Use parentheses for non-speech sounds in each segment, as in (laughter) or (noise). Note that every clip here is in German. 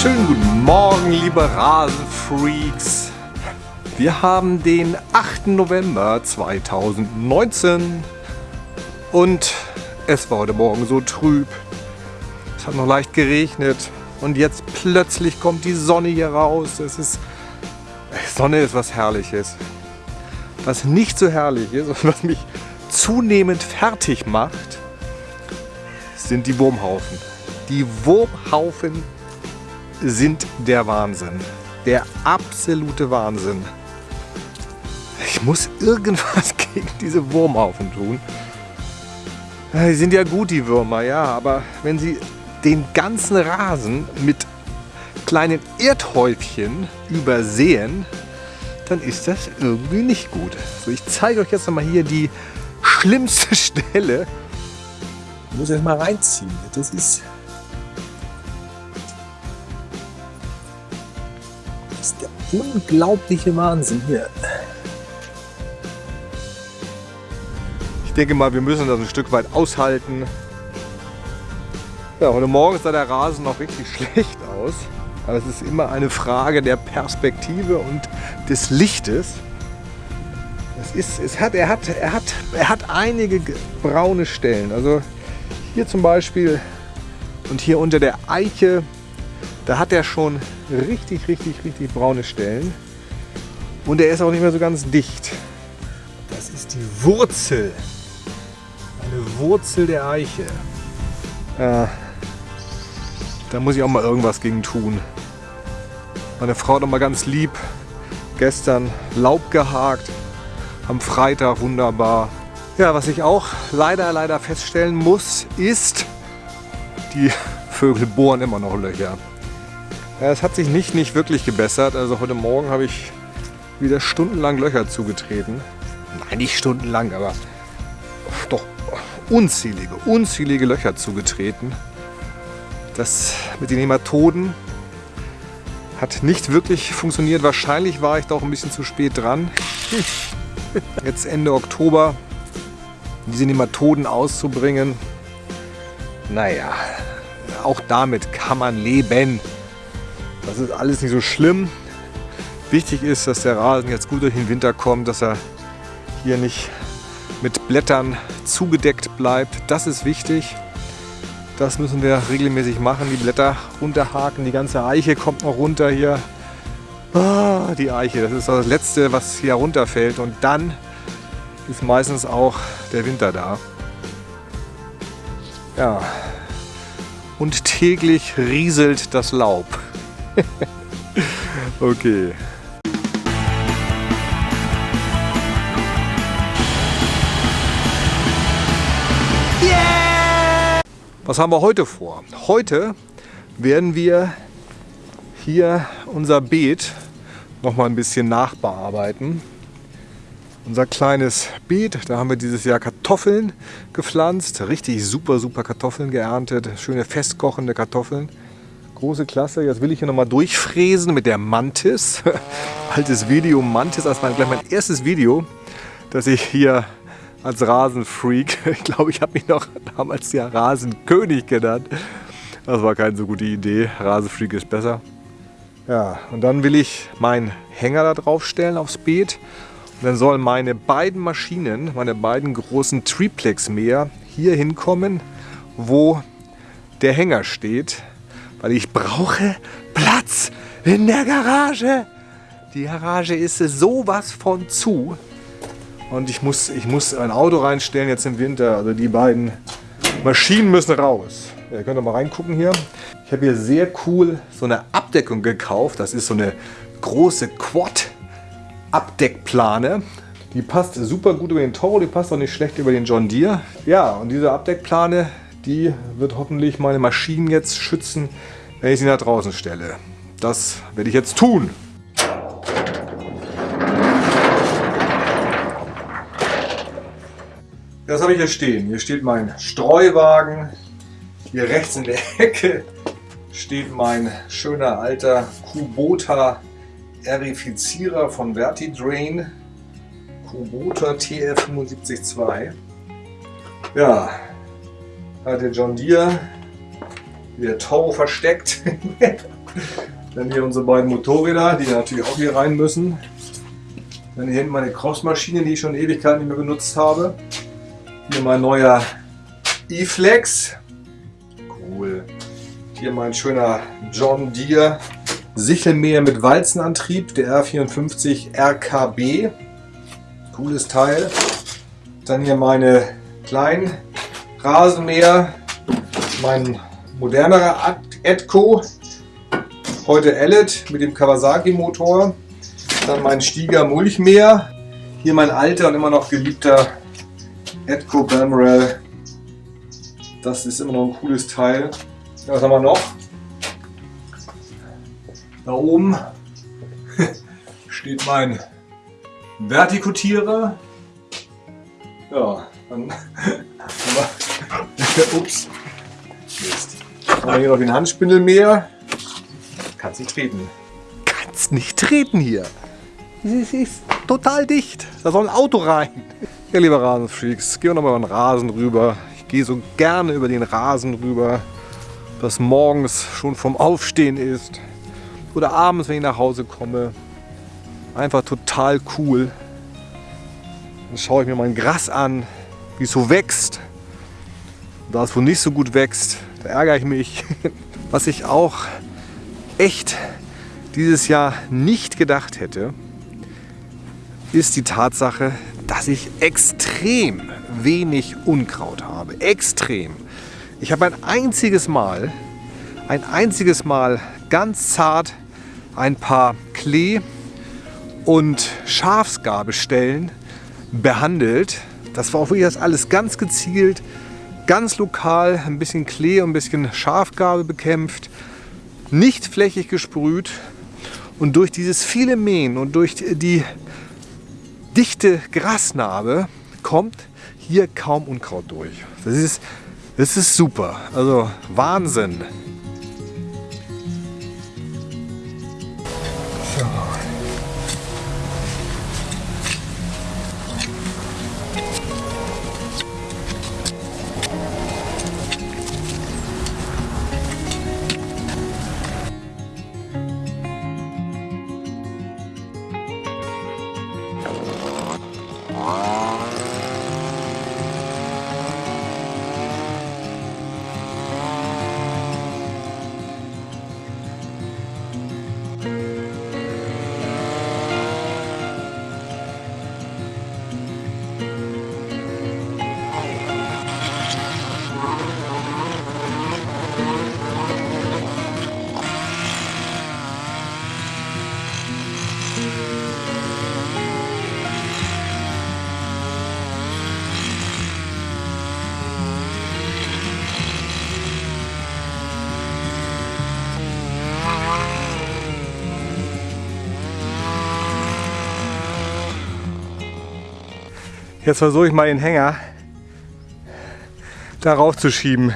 Schönen guten Morgen, liebe Rasenfreaks. Wir haben den 8. November 2019 und es war heute Morgen so trüb. Es hat noch leicht geregnet und jetzt plötzlich kommt die Sonne hier raus. Es ist Sonne ist was Herrliches. Was nicht so herrlich ist und was mich zunehmend fertig macht, sind die Wurmhaufen. Die Wurmhaufen sind der Wahnsinn. Der absolute Wahnsinn. Ich muss irgendwas (laughs) gegen diese Wurmhaufen tun. Die sind ja gut, die Würmer, ja, aber wenn sie den ganzen Rasen mit kleinen Erdhäufchen übersehen, dann ist das irgendwie nicht gut. So, ich zeige euch jetzt nochmal hier die schlimmste (laughs) Stelle. Ich muss jetzt mal reinziehen. Das ist unglaubliche Wahnsinn hier. Ich denke mal, wir müssen das ein Stück weit aushalten. Ja, heute Morgen sah der Rasen noch richtig (laughs) schlecht aus. Aber es ist immer eine Frage der Perspektive und des Lichtes. Es ist, es hat, er, hat, er, hat, er hat einige braune Stellen. Also hier zum Beispiel und hier unter der Eiche, da hat er schon richtig, richtig, richtig braune Stellen. Und er ist auch nicht mehr so ganz dicht. Das ist die Wurzel. Eine Wurzel der Eiche. Ja, da muss ich auch mal irgendwas gegen tun. Meine Frau hat mal ganz lieb gestern Laub gehakt. Am Freitag wunderbar. Ja, was ich auch leider, leider feststellen muss, ist, die Vögel bohren immer noch Löcher. Es hat sich nicht, nicht wirklich gebessert. Also heute Morgen habe ich wieder stundenlang Löcher zugetreten. Nein, nicht stundenlang, aber doch unzählige, unzählige Löcher zugetreten. Das mit den Nematoden hat nicht wirklich funktioniert. Wahrscheinlich war ich doch ein bisschen zu spät dran. (laughs) Jetzt Ende Oktober diese Nematoden auszubringen. Naja, auch damit kann man leben. Das ist alles nicht so schlimm. Wichtig ist, dass der Rasen jetzt gut durch den Winter kommt, dass er hier nicht mit Blättern zugedeckt bleibt. Das ist wichtig. Das müssen wir regelmäßig machen. Die Blätter runterhaken. Die ganze Eiche kommt noch runter hier. Ah, die Eiche, das ist das Letzte, was hier runterfällt. Und dann ist meistens auch der Winter da. Ja. Und täglich rieselt das Laub. (laughs) okay. Was haben wir heute vor? Heute werden wir hier unser Beet noch mal ein bisschen nachbearbeiten. Unser kleines Beet, da haben wir dieses Jahr Kartoffeln gepflanzt. Richtig super, super Kartoffeln geerntet. Schöne festkochende Kartoffeln. Große Klasse. Jetzt will ich hier nochmal durchfräsen mit der Mantis. (laughs) Altes Video Mantis, als mein, gleich mein erstes Video, das ich hier als Rasenfreak, (laughs) ich glaube, ich habe mich noch damals ja Rasenkönig genannt. Das war keine so gute Idee. Rasenfreak ist besser. Ja, und dann will ich meinen Hänger da drauf stellen aufs Beet. Und dann sollen meine beiden Maschinen, meine beiden großen Triplex-Mäher hier hinkommen, wo der Hänger steht weil ich brauche Platz in der Garage. Die Garage ist sowas von zu. Und ich muss, ich muss ein Auto reinstellen jetzt im Winter. Also die beiden Maschinen müssen raus. Ihr könnt mal reingucken hier. Ich habe hier sehr cool so eine Abdeckung gekauft. Das ist so eine große Quad-Abdeckplane. Die passt super gut über den Toro, die passt auch nicht schlecht über den John Deere. Ja, und diese Abdeckplane die wird hoffentlich meine Maschinen jetzt schützen, wenn ich sie nach draußen stelle. Das werde ich jetzt tun. Das habe ich hier stehen. Hier steht mein Streuwagen. Hier rechts in der Ecke steht mein schöner alter Kubota Erifizierer von Vertidrain. Kubota TF752. Ja, hat der John Deere der Toro versteckt. (laughs) Dann hier unsere beiden Motorräder, die natürlich auch hier rein müssen. Dann hier hinten meine Crossmaschine, die ich schon Ewigkeit nicht mehr benutzt habe. Hier mein neuer E-Flex. Cool. Hier mein schöner John Deere Sichelmäher mit Walzenantrieb, der R54 RKB. Cooles Teil. Dann hier meine kleinen Rasenmäher, mein modernerer Edco, heute Ellet mit dem Kawasaki Motor, dann mein Stieger Mulchmäher, hier mein alter und immer noch geliebter Edco Balmoral. Das ist immer noch ein cooles Teil. Was haben wir noch? Da oben (laughs) steht mein Vertikutierer. Ja, dann (laughs) Ups. Mist. Haben wir hier noch den Handspindelmäher. Kannst nicht treten. Kannst nicht treten hier. Es ist total dicht. Da soll ein Auto rein. Ja, liebe Rasenfreaks, gehen wir nochmal über den Rasen rüber. Ich gehe so gerne über den Rasen rüber, das morgens schon vom Aufstehen ist oder abends, wenn ich nach Hause komme. Einfach total cool. Dann schaue ich mir mein Gras an, wie es so wächst. Da es wohl nicht so gut wächst, da ärgere ich mich. (laughs) Was ich auch echt dieses Jahr nicht gedacht hätte, ist die Tatsache, dass ich extrem wenig Unkraut habe. Extrem. Ich habe ein einziges Mal, ein einziges Mal ganz zart ein paar Klee- und Schafsgabestellen behandelt. Das war auch wirklich das alles ganz gezielt, ganz lokal, ein bisschen Klee und ein bisschen Schafgabe bekämpft, nicht flächig gesprüht. Und durch dieses viele Mähen und durch die dichte Grasnarbe kommt hier kaum Unkraut durch. Das ist, das ist super, also Wahnsinn. Jetzt versuche ich mal den Hänger darauf zu schieben.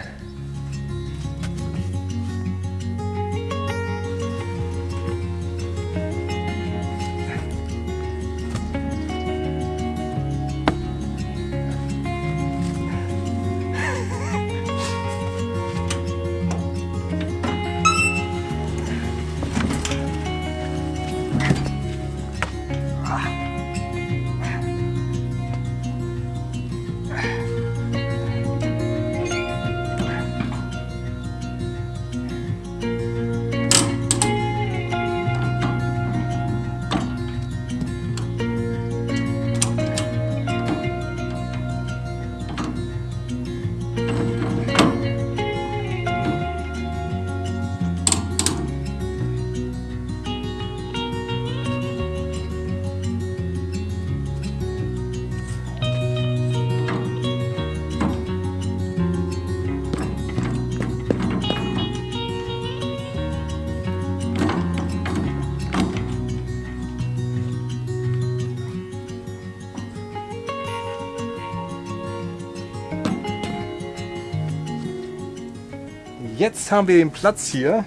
Jetzt haben wir den Platz hier,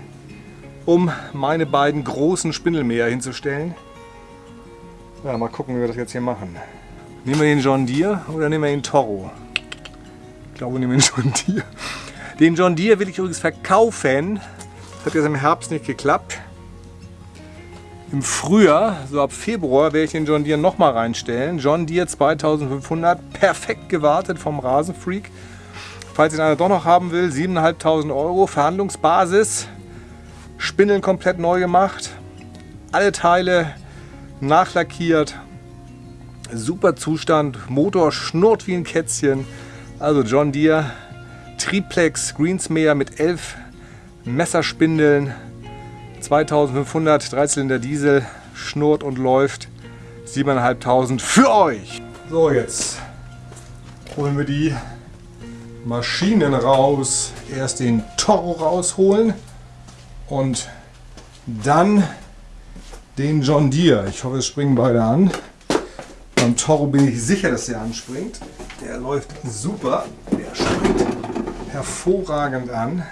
um meine beiden großen Spindelmäher hinzustellen. Ja, mal gucken, wie wir das jetzt hier machen. Nehmen wir den John Deere oder nehmen wir den Toro? Ich glaube, wir nehmen den John Deere. Den John Deere will ich übrigens verkaufen. Das hat jetzt im Herbst nicht geklappt. Im Frühjahr, so ab Februar, werde ich den John Deere nochmal reinstellen. John Deere 2500, perfekt gewartet vom Rasenfreak. Falls ihn einer doch noch haben will, 7.500 Euro, Verhandlungsbasis. Spindeln komplett neu gemacht. Alle Teile nachlackiert. Super Zustand. Motor schnurrt wie ein Kätzchen. Also John Deere Triplex Greensmäher mit 11 Messerspindeln. 2500 Dreizylinder Diesel. Schnurrt und läuft. 7.500 für euch. So, jetzt holen wir die Maschinen raus. Erst den Toro rausholen und dann den John Deere. Ich hoffe, es springen beide an. Beim Toro bin ich sicher, dass er anspringt. Der läuft super. Der springt hervorragend an.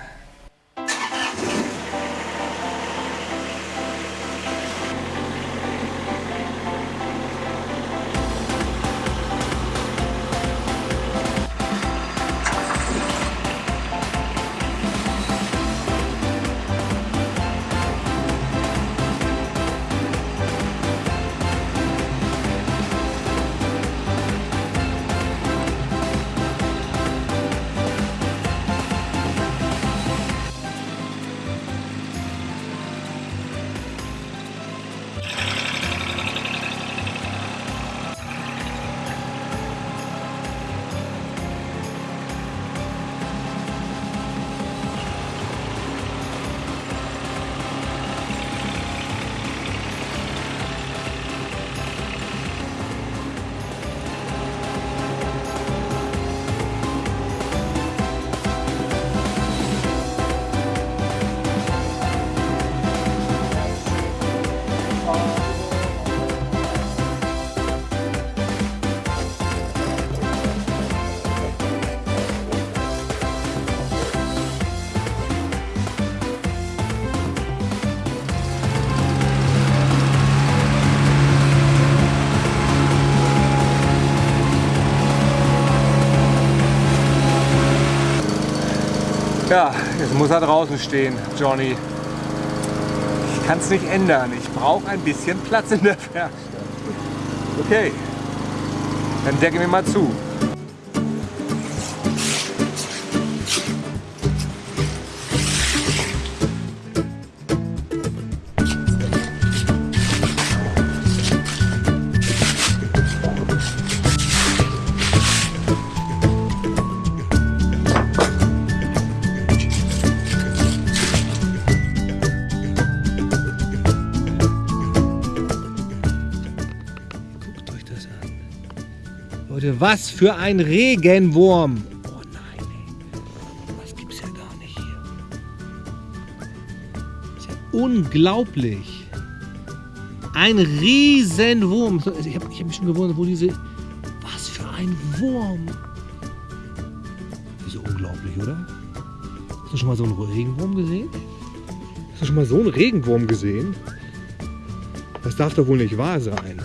Ja, jetzt muss er draußen stehen, Johnny. Ich kann es nicht ändern. Ich brauche ein bisschen Platz in der Werkstatt. Okay, dann decke mir mal zu. Was für ein Regenwurm. Oh nein, ey. Das gibt's ja gar nicht hier. ist ja unglaublich. Ein Riesenwurm. Ich habe hab mich schon gewundert, wo diese... Was für ein Wurm. Das ist ja unglaublich, oder? Hast du schon mal so einen Regenwurm gesehen? Hast du schon mal so einen Regenwurm gesehen? Das darf doch wohl nicht wahr sein.